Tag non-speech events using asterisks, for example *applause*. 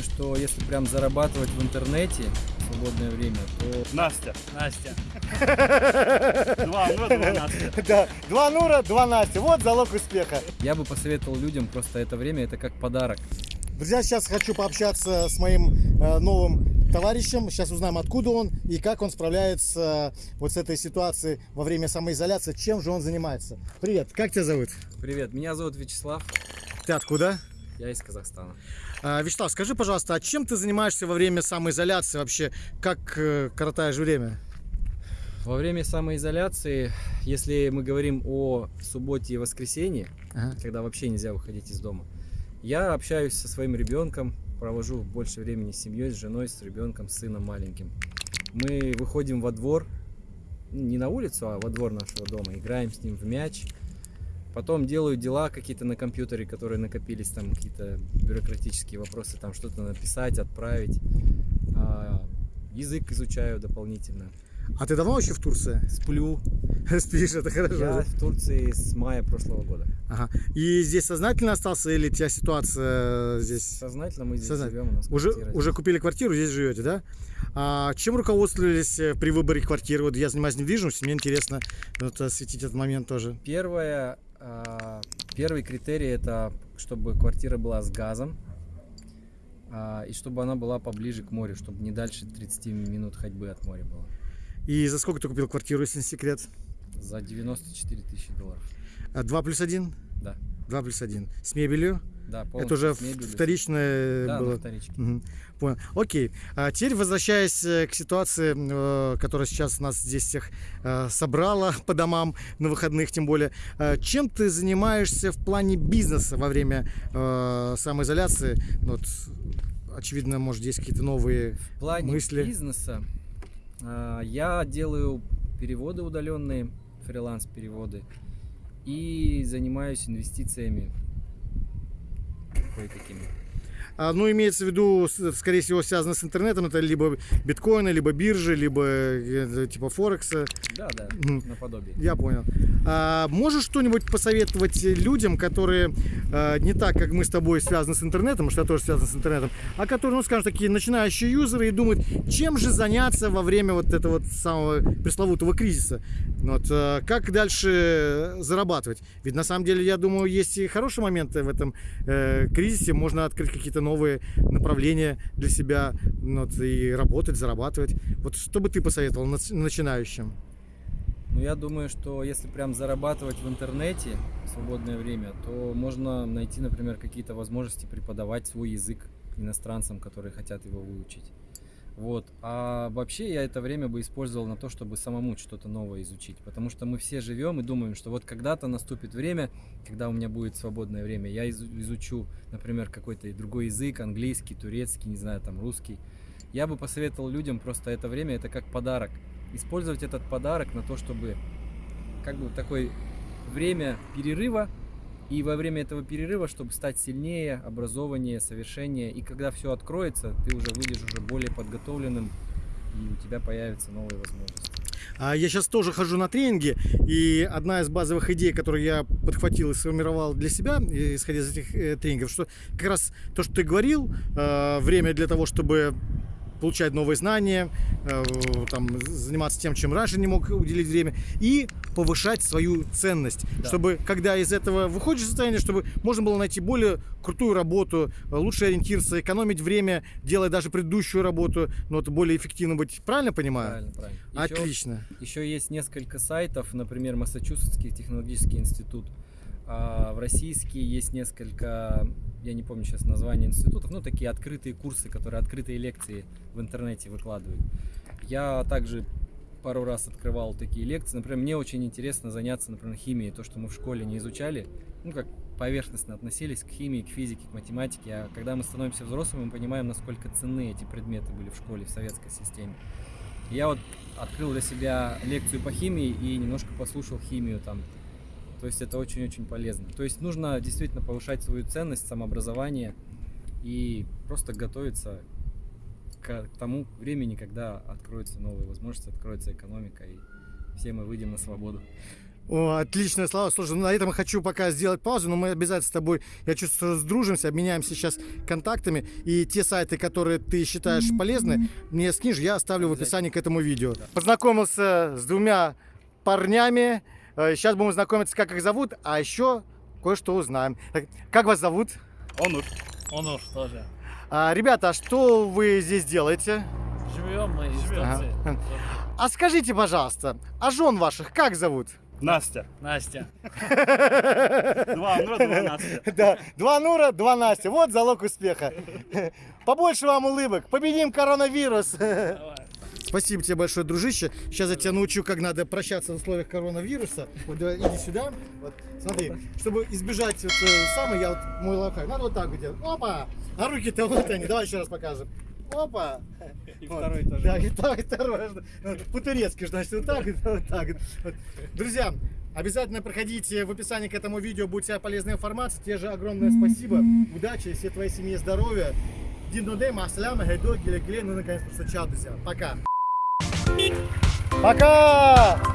думаю, что если прям зарабатывать в интернете в свободное время, то Настя. Настя. *laughs* Два, ну, два Настя. *laughs* Да, два Нура, два Настя. Вот залог успеха. Я бы посоветовал людям просто это время, это как подарок. Друзья, сейчас хочу пообщаться с моим э, новым товарищем. Сейчас узнаем, откуда он и как он справляется э, вот с этой ситуацией во время самоизоляции. Чем же он занимается. Привет, как тебя зовут? Привет, меня зовут Вячеслав, Ты откуда? Я из Казахстана. А, Вячеслав, скажи, пожалуйста, а чем ты занимаешься во время самоизоляции вообще? Как э, коротаешь время? Во время самоизоляции, если мы говорим о субботе и воскресенье, Ага. когда вообще нельзя выходить из дома, я общаюсь со своим ребенком, провожу больше времени с семьей, с женой, с ребенком, с сыном маленьким. Мы выходим во двор, ну, не на улицу, а во двор нашего дома, играем с ним в мяч. Потом делаю дела какие-то на компьютере, которые накопились, там какие-то бюрократические вопросы, там что-то написать, отправить. А, язык изучаю дополнительно. А ты давно вообще в Турции? Сплю. *laughs* Спишь, это хорошо. Я в Турции с мая прошлого года. Ага. И здесь сознательно остался или у тебя ситуация здесь? Сознательно мы здесь Сознательно. живем. У нас Уже, квартира уже здесь. купили квартиру, здесь живете, да? А чем руководствовались э, при выборе квартиры? Вот я занимаюсь недвижимостью, мне интересно вот, осветить этот момент тоже. Первое, первый критерий это чтобы квартира была с газом а, и чтобы она была поближе к морю, чтобы не дальше 30 минут ходьбы от моря было. И за сколько ты купил квартиру, если не секрет? За 94 тысячи долларов. А, Два плюс один? Да. Два плюс один. С мебелью? Да, Это уже вторичное Да, было? вторичке. Мгм. Понял. Окей. А теперь возвращаясь э, к ситуации, э, которая сейчас нас здесь всех э, собрала *laughs* по домам на выходных, тем более. Чем ты занимаешься в плане бизнеса во время самоизоляции? Ну Вот, очевидно, может, есть какие-то новые В плане мысли? бизнеса я делаю переводы удаленные, фриланс-переводы, и занимаюсь инвестициями кое-какими. А, ну, имеется в виду, скорее всего, связано с интернетом. Это либо биткоины, либо биржи, либо э, типа Форекса. Да, да, наподобие. Я понял. А можешь что-нибудь посоветовать людям, которые э, не так, как мы с тобой, связаны с интернетом, потому что я тоже связан с интернетом, а которые, ну, скажем, такие начинающие юзеры и думают, чем же заняться во время вот этого вот самого пресловутого кризиса? Вот, э, как дальше зарабатывать? Ведь на самом деле, я думаю, есть и хорошие моменты в этом э, кризисе. Можно открыть какие-то новые направления для себя ну, вот, и работать, зарабатывать. Вот что бы ты посоветовал начинающим? Ну, я думаю, что если прям зарабатывать в интернете в свободное время, то можно найти, например, какие-то возможности преподавать свой язык иностранцам, которые хотят его выучить. Вот. А вообще я это время бы использовал на то, чтобы самому что-то новое изучить. Потому что мы все живем и думаем, что вот когда-то наступит время, когда у меня будет свободное время, я изу- изучу, например, какой-то другой язык, английский, турецкий, не знаю, там русский. Я бы посоветовал людям просто это время, это как подарок. Использовать этот подарок на то, чтобы как бы такое время перерыва, и во время этого перерыва, чтобы стать сильнее, образованнее, совершеннее, и когда все откроется, ты уже выйдешь уже более подготовленным, и у тебя появятся новые возможности. А Я сейчас тоже хожу на тренинги, и одна из базовых идей, которую я подхватил и сформировал для себя, исходя из этих э, тренингов, что как раз то, что ты говорил, э, время для того, чтобы получать новые знания, э, там, заниматься тем, чем раньше не мог уделить время, и повышать свою ценность, Да. чтобы, когда из этого выходишь из состояния, чтобы можно было найти более крутую работу, лучше ориентироваться, экономить время, делая даже предыдущую работу, но это более эффективно быть. Правильно понимаю? Правильно, правильно. Еще- Отлично. Еще есть несколько сайтов, например, Массачусетский технологический институт. А в российский есть несколько, я не помню сейчас название институтов, ну такие открытые курсы, которые открытые лекции в интернете выкладывают. Я также пару раз открывал такие лекции. Например, мне очень интересно заняться, например, химией, то, что мы в школе не изучали, ну как поверхностно относились к химии, к физике, к математике. А когда мы становимся взрослыми, мы понимаем, насколько ценны эти предметы были в школе, в советской системе. Я вот открыл для себя лекцию по химии и немножко послушал химию там. То есть это очень-очень полезно. То есть нужно действительно повышать свою ценность, самообразование и просто готовиться к тому времени, когда откроются новые возможности, откроется экономика и все мы выйдем на свободу. О, отличное слово. Слушай, ну, на этом хочу пока сделать паузу, но мы обязательно с тобой, я чувствую, сдружимся, обменяемся сейчас контактами. И те сайты, которые ты считаешь полезны, мне скинешь, я оставлю в описании к этому видео. Познакомился с двумя парнями. Э, Сейчас будем знакомиться, как их зовут, а еще кое-что узнаем. Так, Как вас зовут? Онур. Онур тоже. А, ребята, а что вы здесь делаете? Живем мы из. Ага. А скажите, пожалуйста, а жен ваших как зовут? Настя. Настя. *laughs* Два Онура, два Настя. Да, два Нура, два Настя. Вот залог успеха. Побольше вам улыбок. Победим коронавирус. Давай. Спасибо тебе большое, дружище. Сейчас я тебя научу, как надо прощаться в условиях коронавируса. Вот давай, иди сюда. Вот, смотри, чтобы избежать вот, э, самое, я вот мой лайфхак. Надо вот так вот делать. Опа! А руки-то вот они. Давай еще раз покажем. Опа! И Вот. второй тоже. Да, и так, и второй. По-турецки, значит, вот так, вот так. Вот. Друзья, обязательно проходите в описании к этому видео, будет вся полезная информация. Тебе же огромное спасибо. Удачи, всей твоей семье здоровья. Дин Масляма, Гайдо, Гиле, ну наконец-то, чао, друзья. Пока. Пока!